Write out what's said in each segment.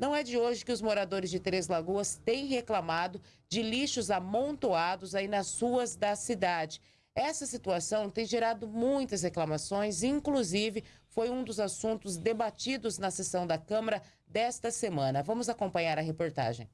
Não é de hoje que os moradores de Três Lagoas têm reclamado de lixos amontoados aí nas ruas da cidade. Essa situação tem gerado muitas reclamações, inclusive foi um dos assuntos debatidos na sessão da Câmara desta semana. Vamos acompanhar a reportagem.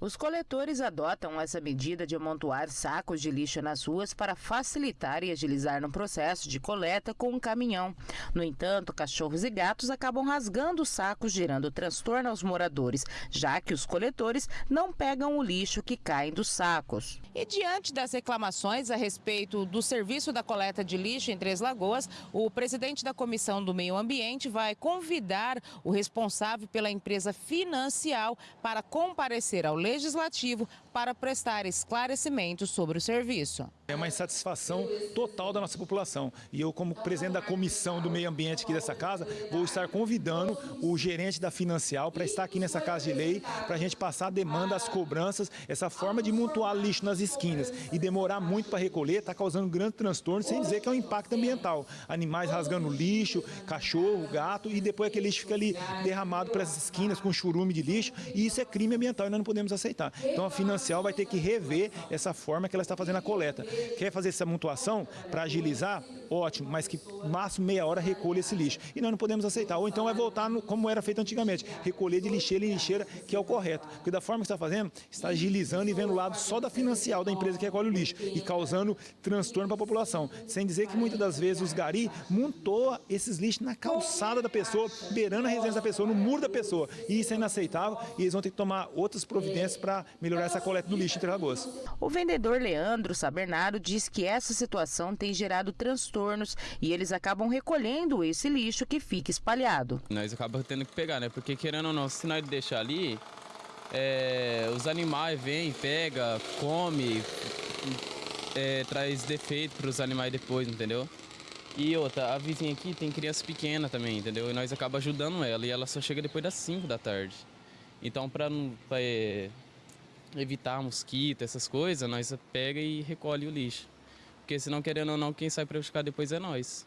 Os coletores adotam essa medida de amontoar sacos de lixo nas ruas para facilitar e agilizar no processo de coleta com um caminhão. No entanto, cachorros e gatos acabam rasgando os sacos, gerando transtorno aos moradores, já que os coletores não pegam o lixo que cai dos sacos. E diante das reclamações a respeito do serviço da coleta de lixo em Três Lagoas, o presidente da Comissão do Meio Ambiente vai convidar o responsável pela empresa Financial para comparecer ao Legislativo para prestar esclarecimentos sobre o serviço. É uma insatisfação total da nossa população. E eu, como presidente da comissão do meio ambiente aqui dessa casa, vou estar convidando o gerente da Financial para estar aqui nessa casa de lei, para a gente passar a demanda, as cobranças, essa forma de montuar lixo nas esquinas e demorar muito para recolher, está causando grande transtorno, sem dizer que é um impacto ambiental. Animais rasgando lixo, cachorro, gato, e depois aquele lixo fica ali derramado para essas esquinas com churume de lixo, e isso é crime ambiental e nós não podemos aceitar. Então a Financial vai ter que rever essa forma que ela está fazendo a coleta. Quer fazer essa mutuação para agilizar? Ótimo, mas que máximo meia hora recolha esse lixo. E nós não podemos aceitar. Ou então vai voltar no, como era feito antigamente, recolher de lixeira em lixeira, que é o correto. Porque da forma que está fazendo, está agilizando e vendo o lado só da financial da empresa que recolhe o lixo e causando transtorno para a população. Sem dizer que muitas das vezes os gari montou esses lixos na calçada da pessoa, beirando a residência da pessoa, no muro da pessoa. E isso é inaceitável e eles vão ter que tomar outras providências para melhorar essa coleta do lixo em Três Lagoas. O vendedor Leandro Sabernaro diz que essa situação tem gerado transtornos e eles acabam recolhendo esse lixo que fica espalhado. Nós acabamos tendo que pegar, né? Porque querendo ou não, se nós deixar ali, é, os animais vêm, pega, come, é, traz defeito para os animais depois, entendeu? E outra, a vizinha aqui tem criança pequena também, entendeu? E nós acabamos ajudando ela e ela só chega depois das 5 da tarde. Então, para evitar mosquito, essas coisas, nós pega e recolhe o lixo. Porque senão, querendo ou não, quem sai prejudicado depois é nós.